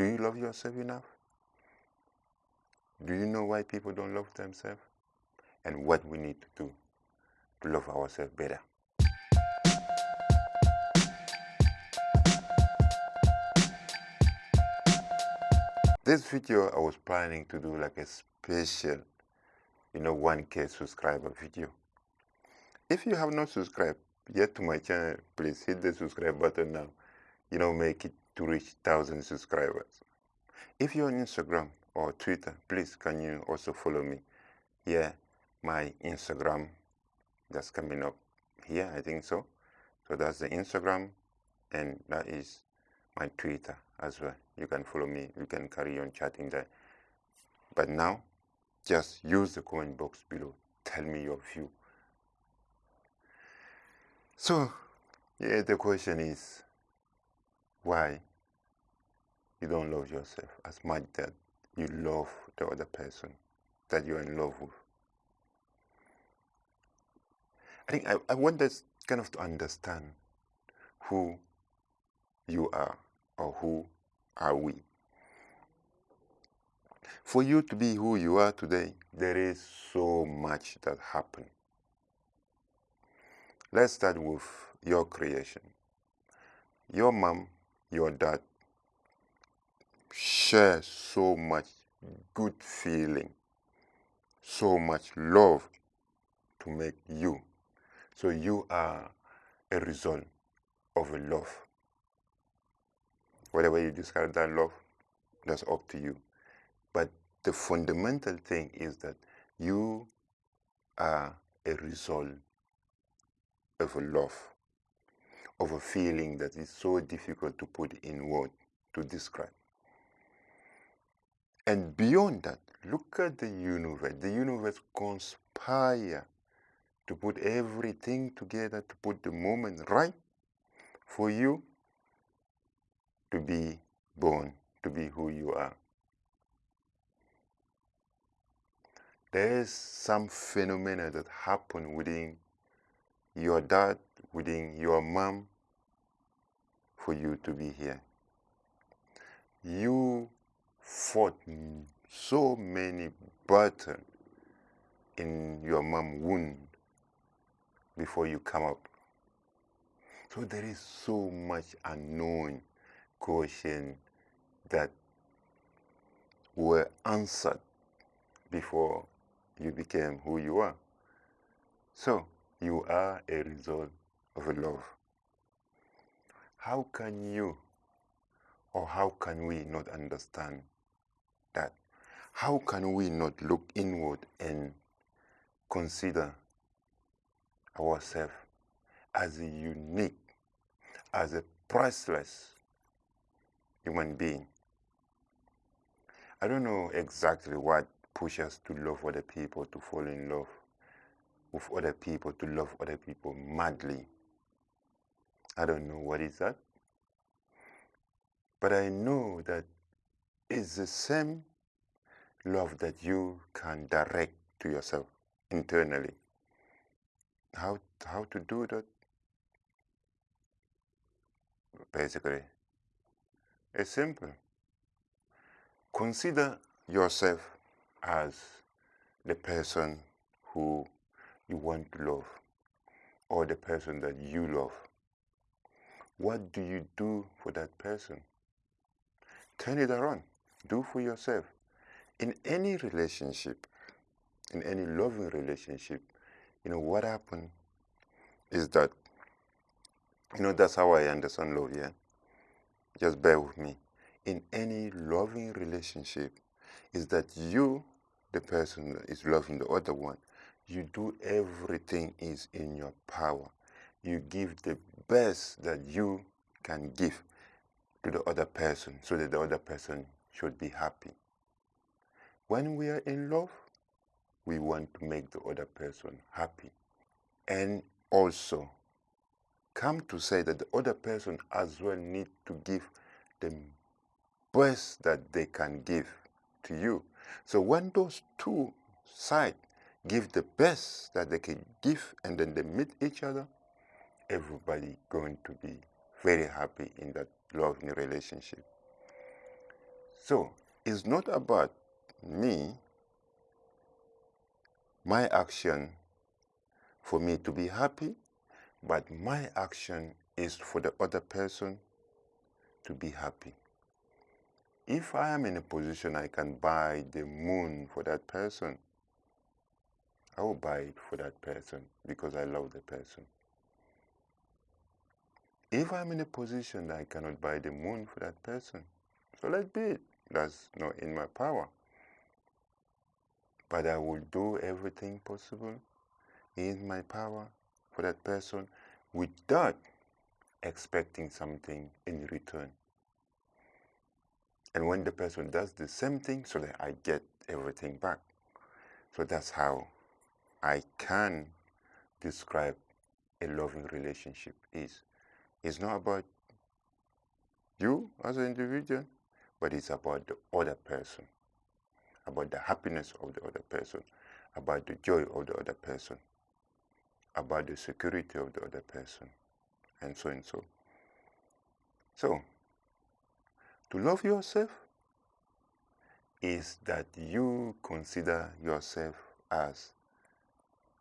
Do you love yourself enough? Do you know why people don't love themselves? And what we need to do to love ourselves better? This video I was planning to do like a special, you know, 1k subscriber video. If you have not subscribed yet to my channel, please hit the subscribe button now. You know, make it to reach 1000 subscribers. If you're on Instagram or Twitter, please can you also follow me? Here, my Instagram that's coming up here, I think so. So that's the Instagram and that is my Twitter as well. You can follow me, you can carry on chatting there. But now, just use the comment box below. Tell me your view. So, yeah, the question is why you don't love yourself as much that you love the other person that you're in love with. I think I, I want us kind of to understand who you are or who are we. For you to be who you are today, there is so much that happened. Let's start with your creation. Your mom, your dad share so much good feeling, so much love to make you. So you are a result of a love. Whatever you describe that love, that's up to you. But the fundamental thing is that you are a result of a love, of a feeling that is so difficult to put in words to describe. And beyond that, look at the universe. The universe conspire to put everything together, to put the moment right for you to be born, to be who you are. There is some phenomena that happen within your dad, within your mom, for you to be here. You fought so many battles in your mom wound before you come up. So there is so much unknown question that were answered before you became who you are. So you are a result of love. How can you or how can we not understand that? How can we not look inward and consider ourselves as a unique, as a priceless human being? I don't know exactly what pushes us to love other people, to fall in love with other people, to love other people madly. I don't know what is that. But I know that it's the same love that you can direct to yourself internally. How, how to do that? Basically, it's simple. Consider yourself as the person who you want to love or the person that you love. What do you do for that person? Turn it around. Do for yourself. In any relationship, in any loving relationship, you know, what happened is that, you know, that's how I understand love, yeah? Just bear with me. In any loving relationship, is that you, the person that is loving the other one, you do everything is in your power. You give the best that you can give to the other person so that the other person should be happy. When we are in love, we want to make the other person happy. And also, come to say that the other person as well need to give the best that they can give to you. So when those two sides give the best that they can give and then they meet each other, everybody going to be very happy in that loving relationship. So it's not about me, my action for me to be happy, but my action is for the other person to be happy. If I am in a position I can buy the moon for that person, I will buy it for that person because I love the person. If I'm in a position that I cannot buy the moon for that person, so let be it. That's not in my power. But I will do everything possible in my power for that person without expecting something in return. And when the person does the same thing, so that I get everything back. So that's how I can describe a loving relationship is. It's not about you as an individual, but it's about the other person, about the happiness of the other person, about the joy of the other person, about the security of the other person, and so and so. So, to love yourself is that you consider yourself as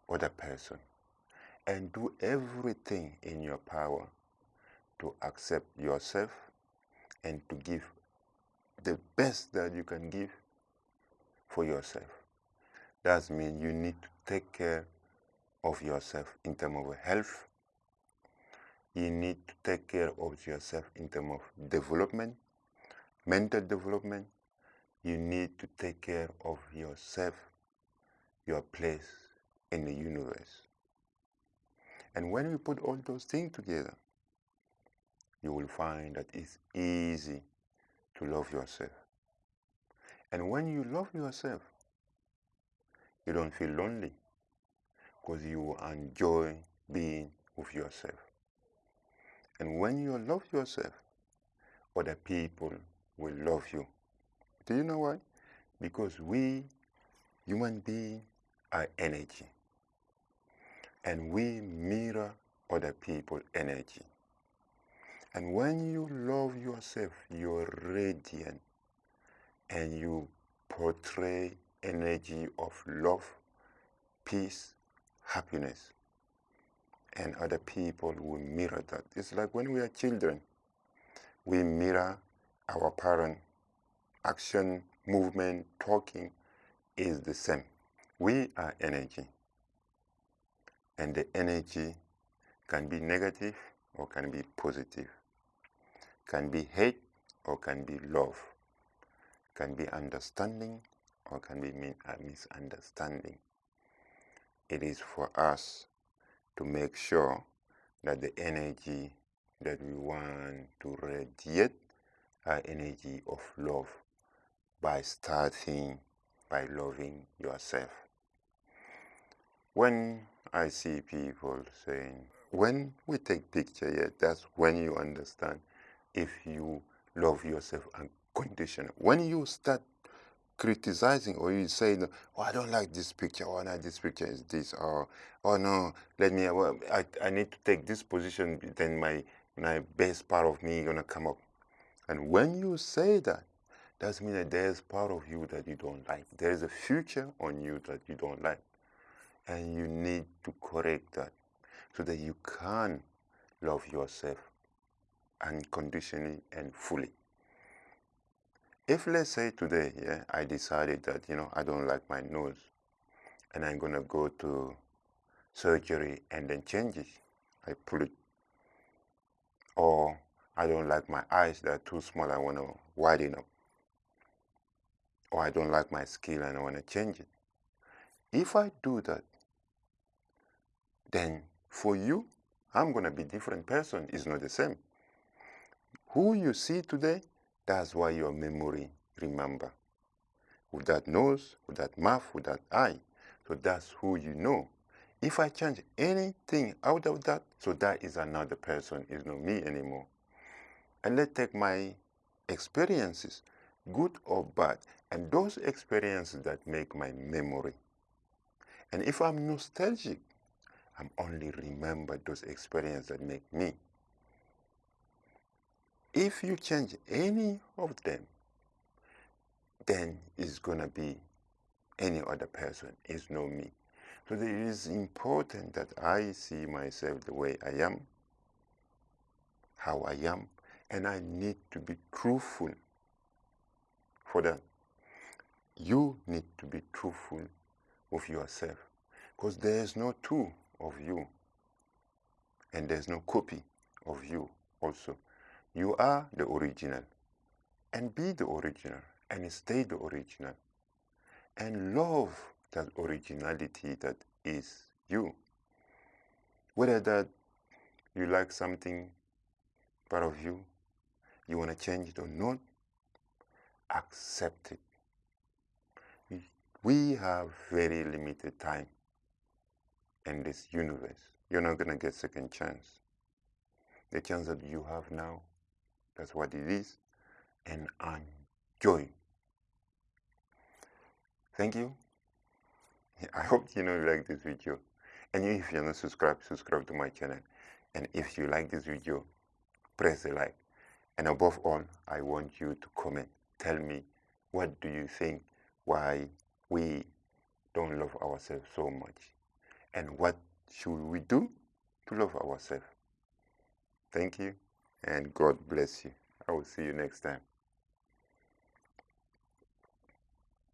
other person and do everything in your power to accept yourself and to give the best that you can give for yourself. That means you need to take care of yourself in terms of health. You need to take care of yourself in terms of development, mental development. You need to take care of yourself, your place in the universe. And when we put all those things together, you will find that it's easy to love yourself. And when you love yourself, you don't feel lonely because you enjoy being with yourself. And when you love yourself, other people will love you. Do you know why? Because we, human beings, are energy. And we mirror other people's energy. And when you love yourself, you're radiant and you portray energy of love, peace, happiness. And other people will mirror that. It's like when we are children, we mirror our parent. Action, movement, talking is the same. We are energy. And the energy can be negative or can be positive can be hate or can be love, can be understanding or can be misunderstanding. It is for us to make sure that the energy that we want to radiate are energy of love by starting by loving yourself. When I see people saying, when we take picture, yeah, that's when you understand if you love yourself unconditionally. When you start criticizing or you say, oh, I don't like this picture, or oh, no, this picture is this, or, oh, no, let me, well, I, I need to take this position, then my, my best part of me is going to come up. And when you say that, that means that there's part of you that you don't like. There's a future on you that you don't like. And you need to correct that so that you can love yourself unconditionally and fully. If let's say today, yeah, I decided that, you know, I don't like my nose and I'm going to go to surgery and then change it, I pull it. Or I don't like my eyes, they're too small, I want to widen up. Or I don't like my skin and I want to change it. If I do that, then for you, I'm going to be different person. It's not the same. Who you see today, that's why your memory remember. With that nose, with that mouth, with that eye. So that's who you know. If I change anything out of that, so that is another person, is not me anymore. And let's take my experiences, good or bad, and those experiences that make my memory. And if I'm nostalgic, I'm only remember those experiences that make me. If you change any of them, then it's going to be any other person. It's not me. So it is important that I see myself the way I am, how I am, and I need to be truthful for that. You need to be truthful with yourself because there is no two of you and there's no copy of you also. You are the original and be the original and stay the original and love that originality that is you. Whether that you like something part of you, you want to change it or not, accept it. We have very limited time in this universe. You're not going to get second chance. The chance that you have now, that's what it is, and enjoy. Thank you. I hope you know you like this video. And if you're not subscribed, subscribe to my channel. And if you like this video, press the like. And above all, I want you to comment. Tell me, what do you think? Why we don't love ourselves so much? And what should we do to love ourselves? Thank you, and God bless you. I will see you next time.